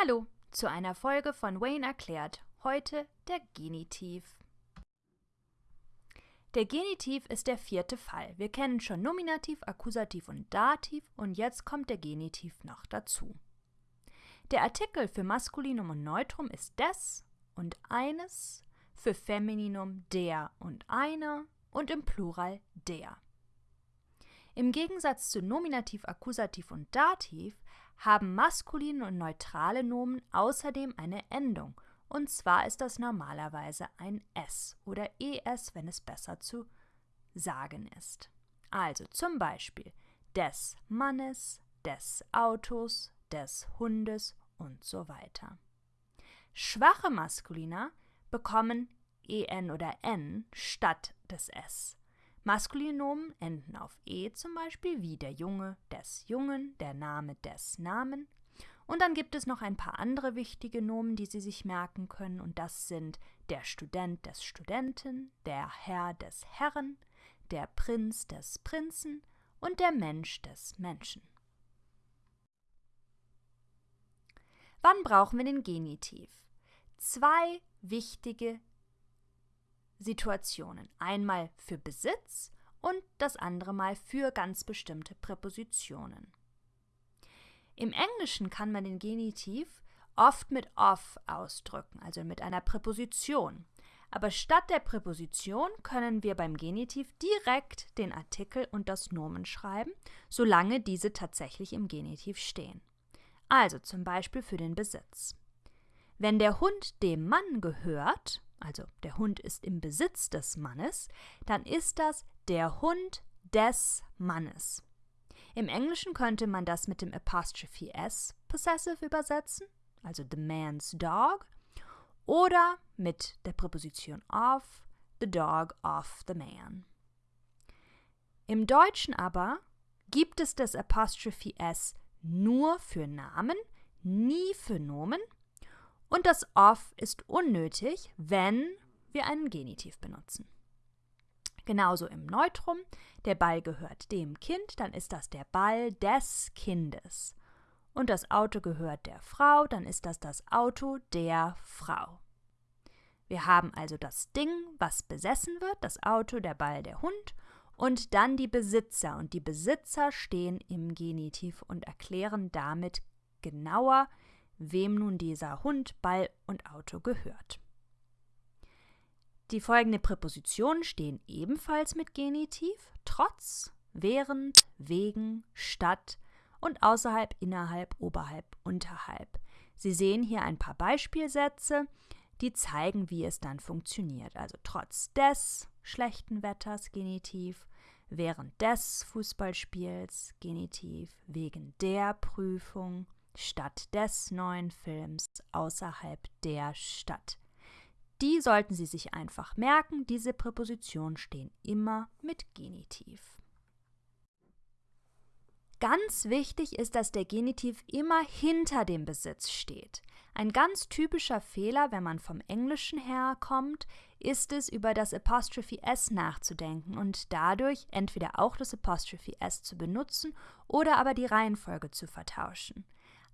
Hallo zu einer Folge von Wayne erklärt. Heute der Genitiv. Der Genitiv ist der vierte Fall. Wir kennen schon Nominativ, Akkusativ und Dativ und jetzt kommt der Genitiv noch dazu. Der Artikel für Maskulinum und Neutrum ist des und eines, für Femininum der und einer und im Plural der. Im Gegensatz zu Nominativ, Akkusativ und Dativ haben maskuline und neutrale Nomen außerdem eine Endung, und zwar ist das normalerweise ein S oder ES, wenn es besser zu sagen ist. Also zum Beispiel des Mannes, des Autos, des Hundes und so weiter. Schwache Maskulina bekommen en oder n statt des s. Maskulinomen enden auf e zum Beispiel wie der Junge des Jungen, der Name des Namen. Und dann gibt es noch ein paar andere wichtige Nomen, die Sie sich merken können, und das sind der Student des Studenten, der Herr des Herren, der Prinz des Prinzen und der Mensch des Menschen. Wann brauchen wir den Genitiv? Zwei wichtige Situationen. Einmal für Besitz und das andere Mal für ganz bestimmte Präpositionen. Im Englischen kann man den Genitiv oft mit of ausdrücken, also mit einer Präposition. Aber statt der Präposition können wir beim Genitiv direkt den Artikel und das Nomen schreiben, solange diese tatsächlich im Genitiv stehen. Also zum Beispiel für den Besitz. Wenn der Hund dem Mann gehört, also der Hund ist im Besitz des Mannes, dann ist das der Hund des Mannes. Im Englischen könnte man das mit dem Apostrophe S possessive übersetzen, also the man's dog, oder mit der Präposition of, the dog of the man. Im Deutschen aber gibt es das Apostrophe S nur für Namen, nie für Nomen und das of ist unnötig, wenn wir einen Genitiv benutzen. Genauso im Neutrum, der Ball gehört dem Kind, dann ist das der Ball des Kindes. Und das Auto gehört der Frau, dann ist das das Auto der Frau. Wir haben also das Ding, was besessen wird, das Auto, der Ball, der Hund und dann die Besitzer. Und die Besitzer stehen im Genitiv und erklären damit genauer, wem nun dieser Hund, Ball und Auto gehört. Die folgenden Präpositionen stehen ebenfalls mit Genitiv, trotz, während, wegen, statt und außerhalb, innerhalb, oberhalb, unterhalb. Sie sehen hier ein paar Beispielsätze, die zeigen, wie es dann funktioniert. Also trotz des schlechten Wetters Genitiv, während des Fußballspiels Genitiv, wegen der Prüfung statt des neuen Films außerhalb der Stadt. Die sollten Sie sich einfach merken, diese Präpositionen stehen immer mit Genitiv. Ganz wichtig ist, dass der Genitiv immer hinter dem Besitz steht. Ein ganz typischer Fehler, wenn man vom Englischen herkommt, ist es, über das Apostrophe S nachzudenken und dadurch entweder auch das Apostrophe S zu benutzen oder aber die Reihenfolge zu vertauschen.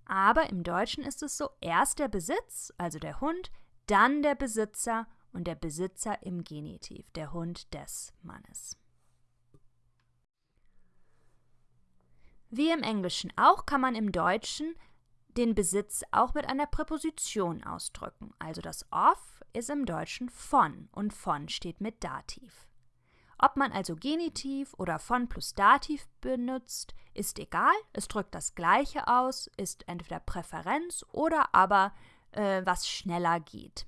Aber im Deutschen ist es so, erst der Besitz, also der Hund, dann der Besitzer und der Besitzer im Genitiv, der Hund des Mannes. Wie im Englischen auch kann man im Deutschen den Besitz auch mit einer Präposition ausdrücken. Also das of ist im Deutschen von und von steht mit Dativ. Ob man also Genitiv oder von plus Dativ benutzt, ist egal. Es drückt das Gleiche aus, ist entweder Präferenz oder aber äh, was schneller geht.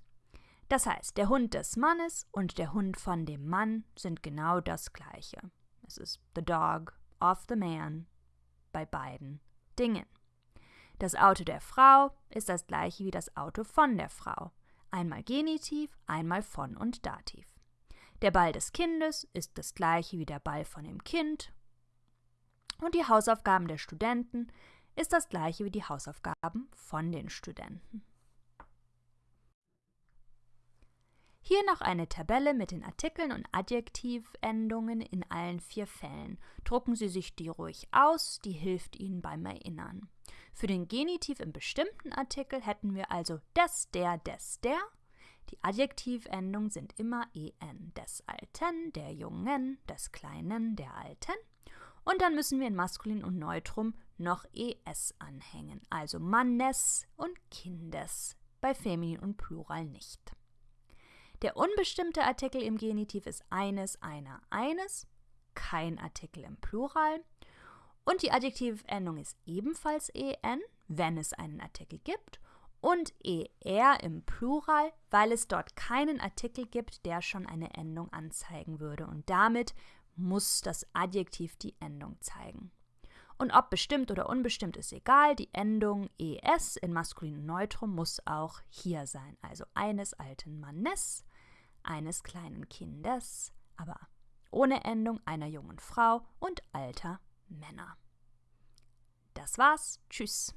Das heißt, der Hund des Mannes und der Hund von dem Mann sind genau das Gleiche. Es ist the dog of the man bei beiden Dingen. Das Auto der Frau ist das gleiche wie das Auto von der Frau. Einmal Genitiv, einmal von und Dativ. Der Ball des Kindes ist das gleiche wie der Ball von dem Kind. Und die Hausaufgaben der Studenten ist das gleiche wie die Hausaufgaben von den Studenten. Hier noch eine Tabelle mit den Artikeln und Adjektivendungen in allen vier Fällen. Drucken Sie sich die ruhig aus, die hilft Ihnen beim Erinnern. Für den Genitiv im bestimmten Artikel hätten wir also des, der, des, der. Die Adjektivendungen sind immer en. Des Alten, der Jungen, des Kleinen, der Alten. Und dann müssen wir in Maskulin und Neutrum noch es anhängen, also Mannes und Kindes, bei Feminin und Plural nicht. Der unbestimmte Artikel im Genitiv ist eines, einer, eines, kein Artikel im Plural. Und die Adjektivendung ist ebenfalls en, wenn es einen Artikel gibt. Und er im Plural, weil es dort keinen Artikel gibt, der schon eine Endung anzeigen würde. Und damit muss das Adjektiv die Endung zeigen. Und ob bestimmt oder unbestimmt ist egal, die Endung es in maskulinem Neutrum muss auch hier sein. Also eines alten Mannes, eines kleinen Kindes, aber ohne Endung einer jungen Frau und alter Männer. Das war's. Tschüss.